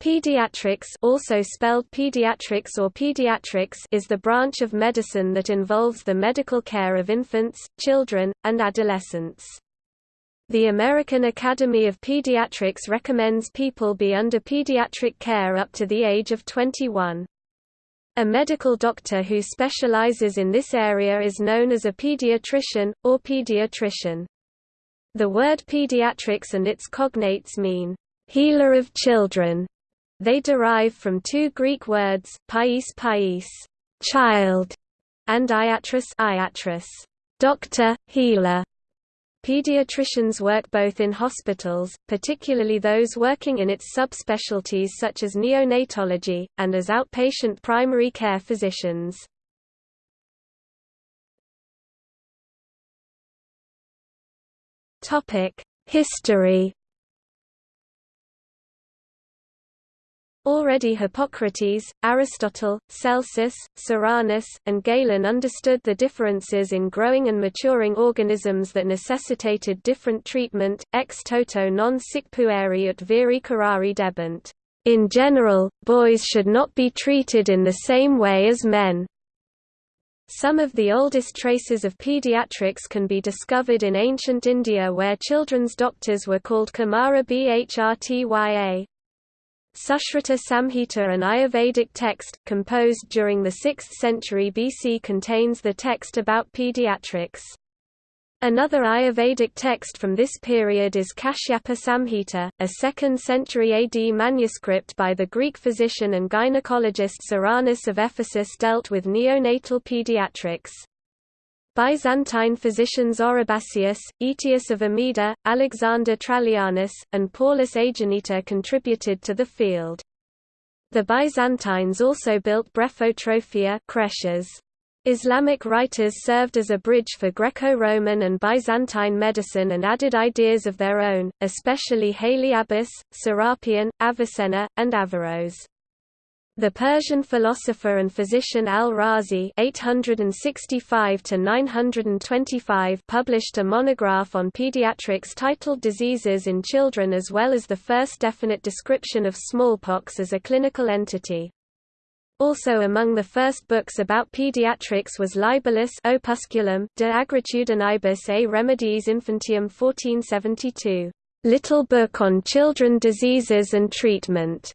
Pediatrics also spelled pediatrics or pediatrics is the branch of medicine that involves the medical care of infants, children, and adolescents. The American Academy of Pediatrics recommends people be under pediatric care up to the age of 21. A medical doctor who specializes in this area is known as a pediatrician, or pediatrician. The word pediatrics and its cognates mean, healer of children, they derive from two Greek words, pais pais, child, and iatros iatros, doctor, healer. Pediatricians work both in hospitals, particularly those working in its subspecialties such as neonatology, and as outpatient primary care physicians. History Already Hippocrates, Aristotle, Celsus, Soranus, and Galen understood the differences in growing and maturing organisms that necessitated different treatment, ex toto non sic pueri ut viri curari debent. In general, boys should not be treated in the same way as men. Some of the oldest traces of pediatrics can be discovered in ancient India where children's doctors were called Kumara Bhrtya. Sushruta Samhita an Ayurvedic text, composed during the 6th century BC contains the text about pediatrics. Another Ayurvedic text from this period is Kashyapa Samhita, a 2nd century AD manuscript by the Greek physician and gynecologist Soranus of Ephesus dealt with neonatal pediatrics. Byzantine physicians Oribasius, Aetius of Amida, Alexander Trallianus, and Paulus Aegineta contributed to the field. The Byzantines also built brephotrophia creches. Islamic writers served as a bridge for Greco-Roman and Byzantine medicine and added ideas of their own, especially Haly Abbas, Serapion, Avicenna, and Averroes. The Persian philosopher and physician al-Razi (865–925) published a monograph on pediatrics titled "Diseases in Children," as well as the first definite description of smallpox as a clinical entity. Also among the first books about pediatrics was Libellus Opusculum de aegritudinibus a Remediis Infantium 1472, Little Book on Children Diseases and Treatment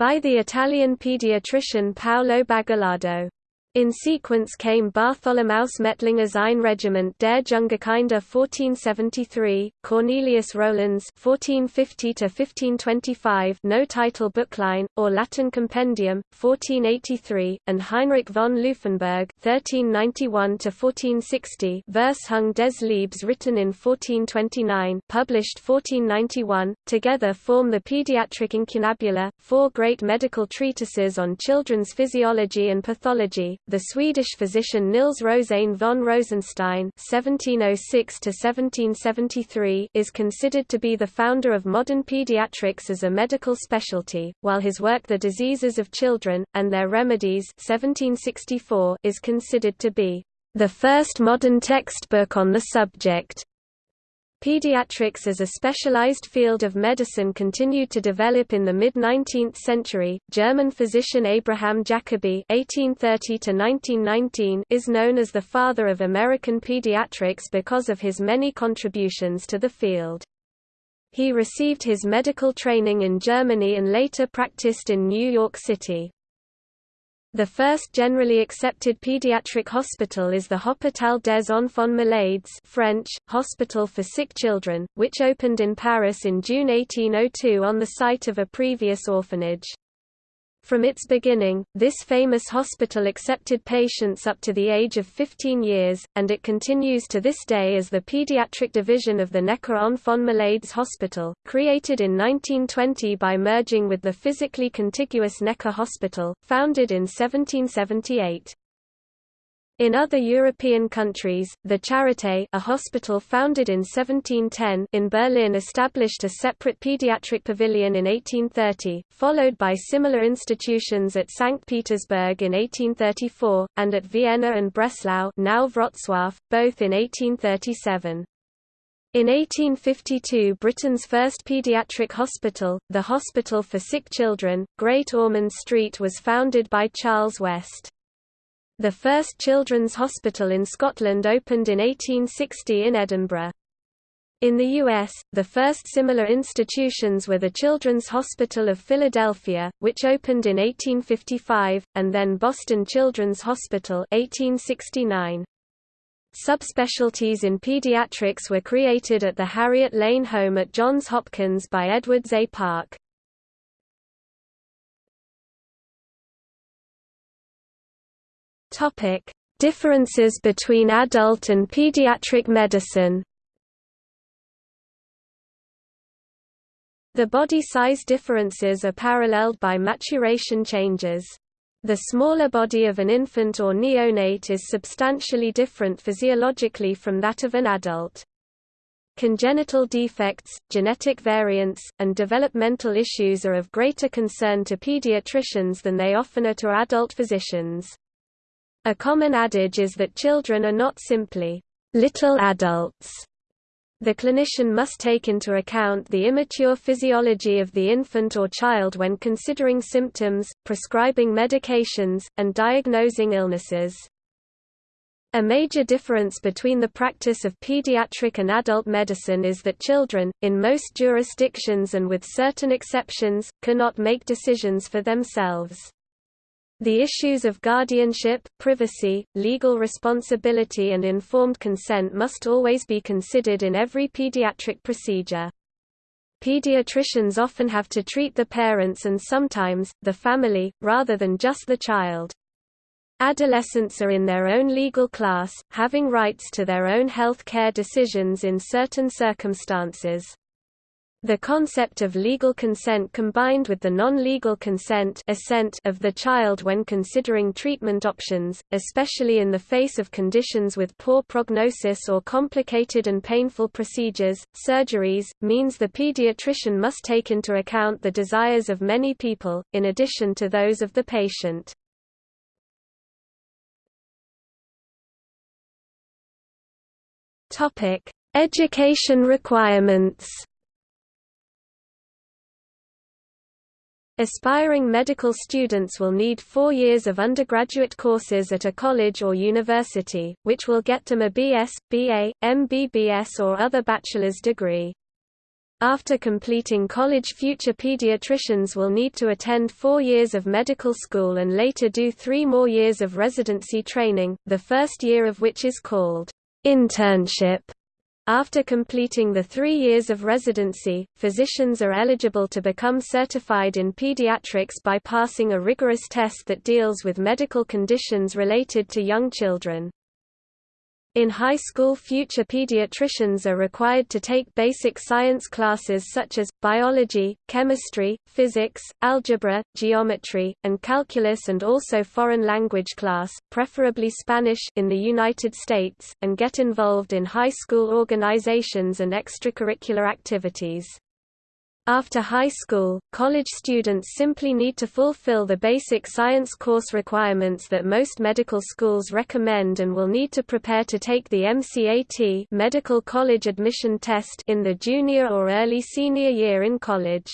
by the Italian pediatrician Paolo Bagellardo. In sequence came Bartholomaus Metlinger's Ein Regiment der Jungerkinder 1473, Cornelius Roelans 1450–1525 no title Buchlein, or Latin compendium, 1483, and Heinrich von Louffenburg 1391–1460 Versehung des Leibs written in 1429 published 1491, together form the Pediatric Incunabula, four great medical treatises on children's physiology and pathology, the Swedish physician Nils Rosén von Rosenstein (1706–1773) is considered to be the founder of modern pediatrics as a medical specialty, while his work *The Diseases of Children and Their Remedies* (1764) is considered to be the first modern textbook on the subject. Pediatrics as a specialized field of medicine continued to develop in the mid-19th century. German physician Abraham Jacobi (1830–1919) is known as the father of American pediatrics because of his many contributions to the field. He received his medical training in Germany and later practiced in New York City. The first generally accepted pediatric hospital is the Hôpital des Enfants Malades French, Hospital for Sick Children, which opened in Paris in June 1802 on the site of a previous orphanage. From its beginning, this famous hospital accepted patients up to the age of 15 years, and it continues to this day as the pediatric division of the Necker Enfants Malades Hospital, created in 1920 by merging with the physically contiguous Necker Hospital, founded in 1778. In other European countries, the Charité a hospital founded in 1710 in Berlin established a separate pediatric pavilion in 1830, followed by similar institutions at St. Petersburg in 1834, and at Vienna and Breslau now Wrocław, both in 1837. In 1852 Britain's first paediatric hospital, the Hospital for Sick Children, Great Ormond Street was founded by Charles West. The first children's hospital in Scotland opened in 1860 in Edinburgh. In the U.S., the first similar institutions were the Children's Hospital of Philadelphia, which opened in 1855, and then Boston Children's Hospital 1869. Subspecialties in pediatrics were created at the Harriet Lane Home at Johns Hopkins by Edwards A. Park. Topic: Differences between adult and pediatric medicine. The body size differences are paralleled by maturation changes. The smaller body of an infant or neonate is substantially different physiologically from that of an adult. Congenital defects, genetic variants, and developmental issues are of greater concern to pediatricians than they often are to adult physicians. A common adage is that children are not simply little adults, the clinician must take into account the immature physiology of the infant or child when considering symptoms, prescribing medications, and diagnosing illnesses. A major difference between the practice of pediatric and adult medicine is that children, in most jurisdictions and with certain exceptions, cannot make decisions for themselves. The issues of guardianship, privacy, legal responsibility and informed consent must always be considered in every pediatric procedure. Pediatricians often have to treat the parents and sometimes, the family, rather than just the child. Adolescents are in their own legal class, having rights to their own health care decisions in certain circumstances. The concept of legal consent combined with the non-legal consent assent of the child when considering treatment options, especially in the face of conditions with poor prognosis or complicated and painful procedures, surgeries, means the pediatrician must take into account the desires of many people, in addition to those of the patient. Education requirements Aspiring medical students will need four years of undergraduate courses at a college or university, which will get them a BS, BA, MBBS or other bachelor's degree. After completing college future pediatricians will need to attend four years of medical school and later do three more years of residency training, the first year of which is called internship. After completing the three years of residency, physicians are eligible to become certified in pediatrics by passing a rigorous test that deals with medical conditions related to young children. In high school future pediatricians are required to take basic science classes such as, biology, chemistry, physics, algebra, geometry, and calculus and also foreign language class, preferably Spanish in the United States, and get involved in high school organizations and extracurricular activities. After high school, college students simply need to fulfill the basic science course requirements that most medical schools recommend and will need to prepare to take the MCAT medical college admission test in the junior or early senior year in college.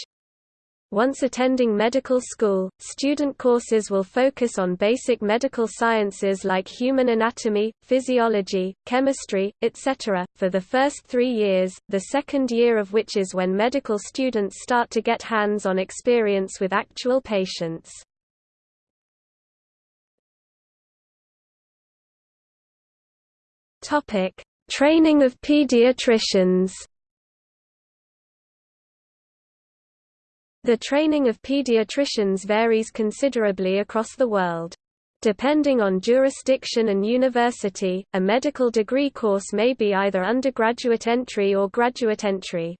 Once attending medical school, student courses will focus on basic medical sciences like human anatomy, physiology, chemistry, etc., for the first three years, the second year of which is when medical students start to get hands-on experience with actual patients. Training of pediatricians The training of pediatricians varies considerably across the world. Depending on jurisdiction and university, a medical degree course may be either undergraduate entry or graduate entry.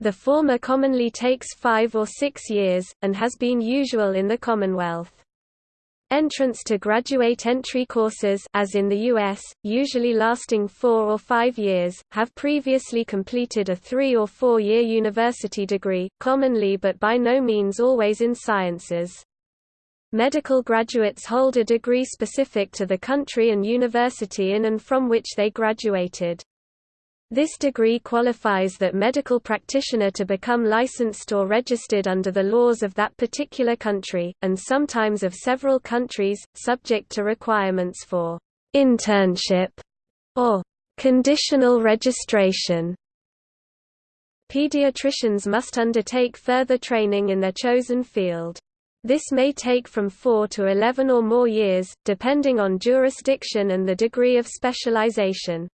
The former commonly takes five or six years, and has been usual in the Commonwealth. Entrance to graduate entry courses as in the US, usually lasting four or five years, have previously completed a three- or four-year university degree, commonly but by no means always in sciences. Medical graduates hold a degree specific to the country and university in and from which they graduated. This degree qualifies that medical practitioner to become licensed or registered under the laws of that particular country, and sometimes of several countries, subject to requirements for internship or conditional registration. Pediatricians must undertake further training in their chosen field. This may take from 4 to 11 or more years, depending on jurisdiction and the degree of specialization.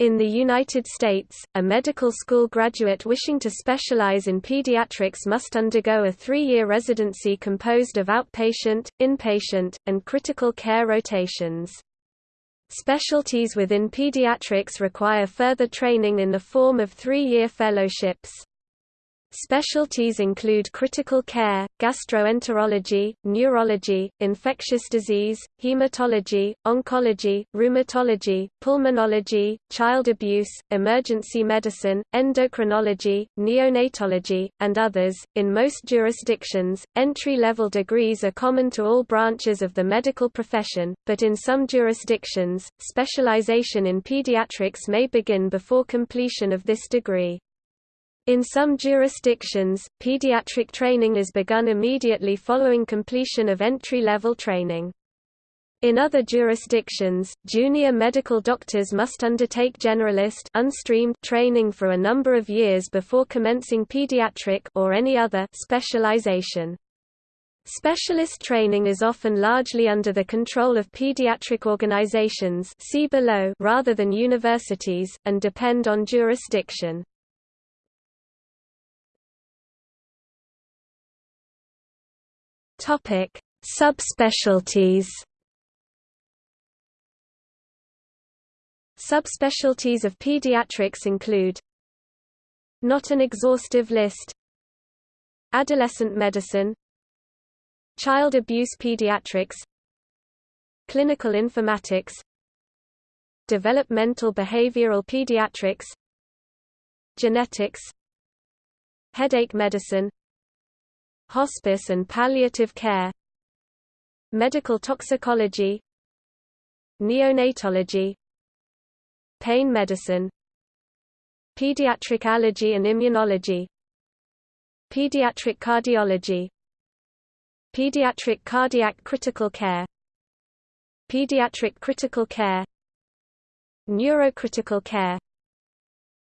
In the United States, a medical school graduate wishing to specialize in pediatrics must undergo a three-year residency composed of outpatient, inpatient, and critical care rotations. Specialties within pediatrics require further training in the form of three-year fellowships. Specialties include critical care, gastroenterology, neurology, infectious disease, hematology, oncology, rheumatology, pulmonology, child abuse, emergency medicine, endocrinology, neonatology, and others. In most jurisdictions, entry level degrees are common to all branches of the medical profession, but in some jurisdictions, specialization in pediatrics may begin before completion of this degree. In some jurisdictions, pediatric training is begun immediately following completion of entry-level training. In other jurisdictions, junior medical doctors must undertake generalist unstreamed training for a number of years before commencing pediatric or any other specialization. Specialist training is often largely under the control of pediatric organizations see below rather than universities, and depend on jurisdiction. Topic: Subspecialties. Subspecialties of pediatrics include Not an exhaustive list Adolescent medicine Child abuse pediatrics Clinical informatics Developmental behavioral pediatrics Genetics Headache medicine hospice and palliative care medical toxicology neonatology pain medicine pediatric allergy and immunology pediatric cardiology pediatric cardiac critical care pediatric critical care neurocritical care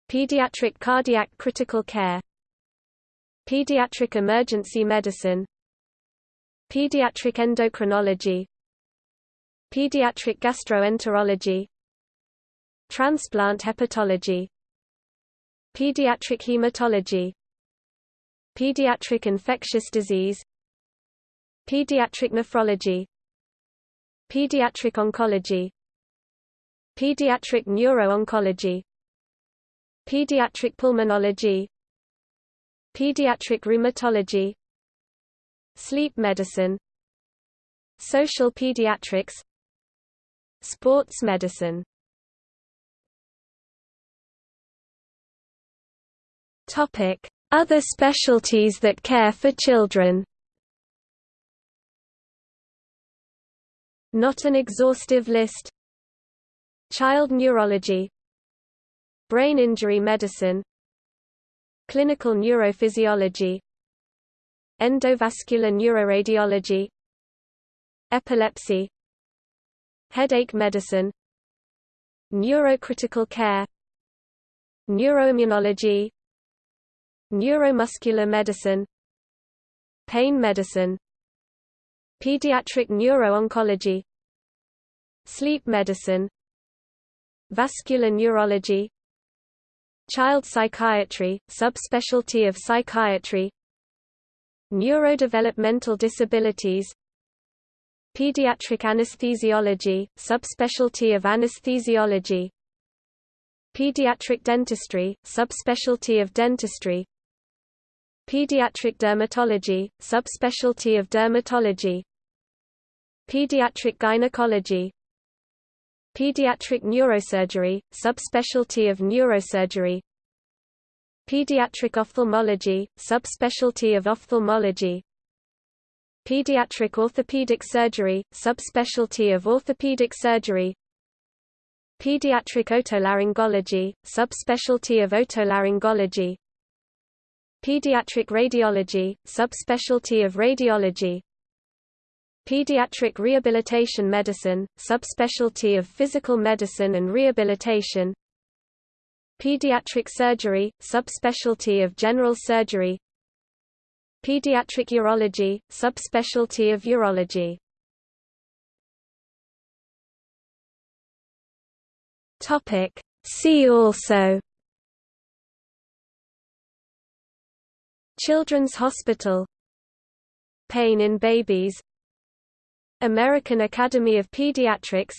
pediatric cardiac critical care Pediatric emergency medicine. Pediatric endocrinology. Pediatric gastroenterology. Transplant hepatology. Pediatric hematology. Pediatric infectious disease. Pediatric nephrology. Pediatric oncology. Pediatric neuro-oncology. Pediatric pulmonology Pediatric rheumatology. Sleep medicine. Social pediatrics. Sports medicine. Topic: Other specialties that care for children. Not an exhaustive list. Child neurology. Brain injury medicine Clinical neurophysiology Endovascular neuroradiology Epilepsy Headache medicine Neurocritical care Neuroimmunology Neuromuscular medicine Pain medicine Pediatric neuro-oncology Sleep medicine Vascular neurology Child psychiatry, subspecialty of psychiatry Neurodevelopmental disabilities Pediatric anesthesiology, subspecialty of anesthesiology Pediatric dentistry, subspecialty of dentistry Pediatric dermatology, subspecialty of dermatology Pediatric gynecology Pediatric neurosurgery, subspecialty of neurosurgery. Pediatric ophthalmology, subspecialty of ophthalmology. Pediatric orthopedic surgery, subspecialty of orthopedic surgery. Pediatric otolaryngology, subspecialty of otolaryngology. Pediatric radiology, subspecialty of radiology Pediatric rehabilitation medicine, subspecialty of physical medicine and rehabilitation. Pediatric surgery, subspecialty of general surgery. Pediatric urology, subspecialty of urology. Topic. See also. Children's Hospital. Pain in babies American Academy of Pediatrics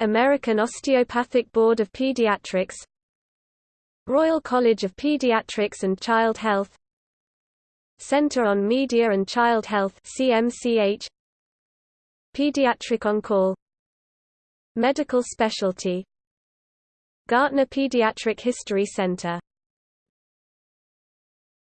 American Osteopathic Board of Pediatrics Royal College of Pediatrics and Child Health Center on Media and Child Health CMCH Pediatric On Call Medical Specialty Gartner Pediatric History Center